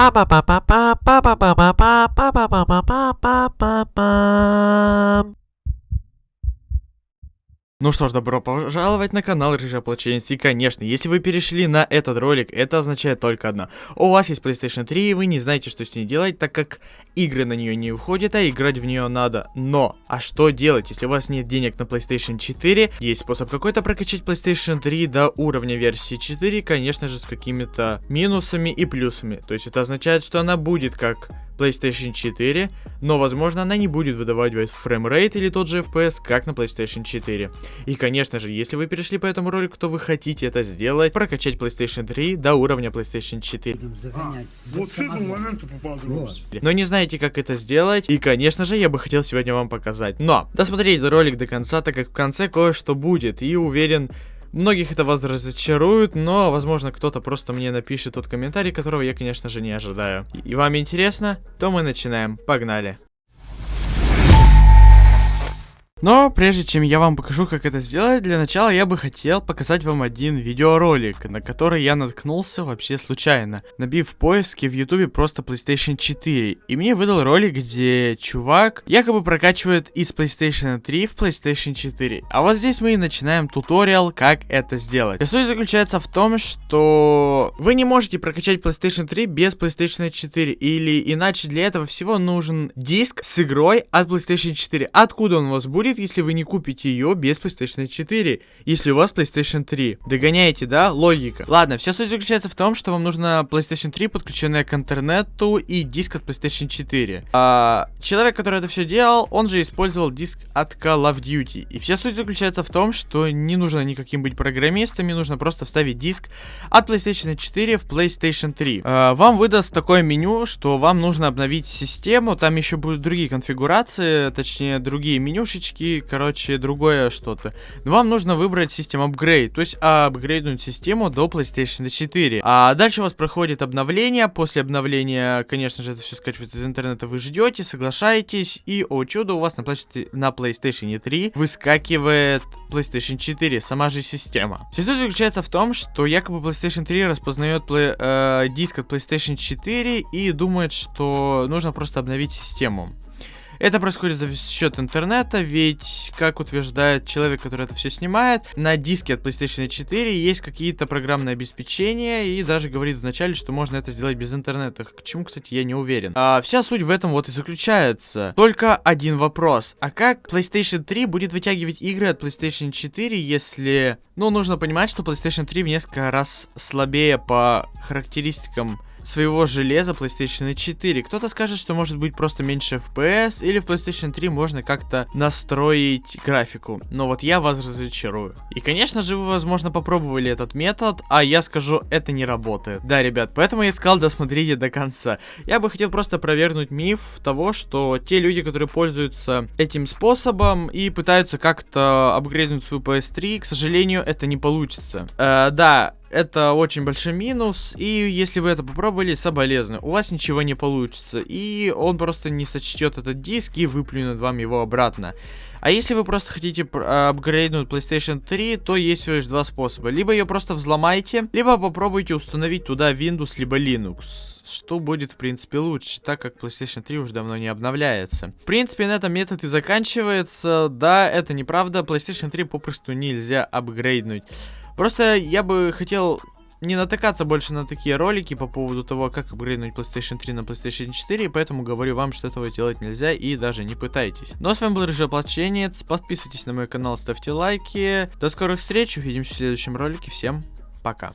爸爸爸爸爸爸爸爸爸爸爸爸爸爸爸爸爸爸。Ну что ж, добро пожаловать на канал Рыжая Плаченец. И конечно, если вы перешли на этот ролик, это означает только одно. У вас есть PlayStation 3, и вы не знаете, что с ней делать, так как игры на нее не входят, а играть в нее надо. Но, а что делать, если у вас нет денег на PlayStation 4? Есть способ какой-то прокачать PlayStation 3 до уровня версии 4, конечно же, с какими-то минусами и плюсами. То есть это означает, что она будет как PlayStation 4, но возможно она не будет выдавать фреймрейт или тот же FPS, как на PlayStation 4. И конечно же, если вы перешли по этому ролику, то вы хотите это сделать, прокачать PlayStation 3 до уровня PlayStation 4. А, вот Но не знаете, как это сделать, и конечно же, я бы хотел сегодня вам показать. Но, досмотрите ролик до конца, так как в конце кое-что будет, и уверен, Многих это вас разочарует, но, возможно, кто-то просто мне напишет тот комментарий, которого я, конечно же, не ожидаю. И вам интересно? То мы начинаем. Погнали. Но прежде чем я вам покажу, как это сделать, для начала я бы хотел показать вам один видеоролик, на который я наткнулся вообще случайно, набив в поиске в ютубе просто PlayStation 4. И мне выдал ролик, где чувак якобы прокачивает из PlayStation 3 в PlayStation 4. А вот здесь мы и начинаем туториал, как это сделать. Суть заключается в том, что вы не можете прокачать PlayStation 3 без PlayStation 4. Или иначе для этого всего нужен диск с игрой от PlayStation 4. Откуда он у вас будет? Будет, если вы не купите ее без PlayStation 4, если у вас PlayStation 3. Догоняете, да? Логика. Ладно, вся суть заключается в том, что вам нужно PlayStation 3, подключенная к интернету и диск от PlayStation 4. А, человек, который это все делал, он же использовал диск от Call of Duty. И вся суть заключается в том, что не нужно никаким быть программистами, нужно просто вставить диск от PlayStation 4 в PlayStation 3. А, вам выдаст такое меню, что вам нужно обновить систему, там еще будут другие конфигурации, точнее другие менюшечки, носки, короче, другое что-то. Но вам нужно выбрать систему апгрейд, то есть апгрейднуть систему до PlayStation 4. А дальше у вас проходит обновление, после обновления, конечно же, это все скачивается из интернета, вы ждете, соглашаетесь, и, о чудо, у вас на, на PlayStation 3 выскакивает PlayStation 4, сама же система. Суть заключается в том, что якобы PlayStation 3 распознает э, диск от PlayStation 4 и думает, что нужно просто обновить систему. Это происходит за счет интернета, ведь, как утверждает человек, который это все снимает, на диске от PlayStation 4 есть какие-то программные обеспечения, и даже говорит вначале, что можно это сделать без интернета. К чему, кстати, я не уверен. А вся суть в этом вот и заключается. Только один вопрос. А как PlayStation 3 будет вытягивать игры от PlayStation 4, если... Ну, нужно понимать, что PlayStation 3 в несколько раз слабее по характеристикам своего железа PlayStation 4. Кто-то скажет, что может быть просто меньше FPS, или в PlayStation 3 можно как-то настроить графику. Но вот я вас разочарую. И, конечно же, вы, возможно, попробовали этот метод, а я скажу, это не работает. Да, ребят, поэтому я сказал, досмотрите до конца. Я бы хотел просто провернуть миф того, что те люди, которые пользуются этим способом и пытаются как-то апгрейднуть свою PS3, к сожалению, это не получится. Э, да, это очень большой минус, и если вы это попробовали, соболезную, у вас ничего не получится, и он просто не сочтет этот диск и выплюнет вам его обратно. А если вы просто хотите апгрейднуть PlayStation 3, то есть всего лишь два способа. Либо ее просто взломайте, либо попробуйте установить туда Windows, либо Linux. Что будет, в принципе, лучше, так как PlayStation 3 уже давно не обновляется. В принципе, на этом метод и заканчивается. Да, это неправда, PlayStation 3 попросту нельзя апгрейднуть. Просто я бы хотел не натыкаться больше на такие ролики по поводу того, как апгрейднуть PlayStation 3 на PlayStation 4, и поэтому говорю вам, что этого делать нельзя, и даже не пытайтесь. Ну а с вами был Рыжий Плаченец, подписывайтесь на мой канал, ставьте лайки. До скорых встреч, увидимся в следующем ролике, всем пока.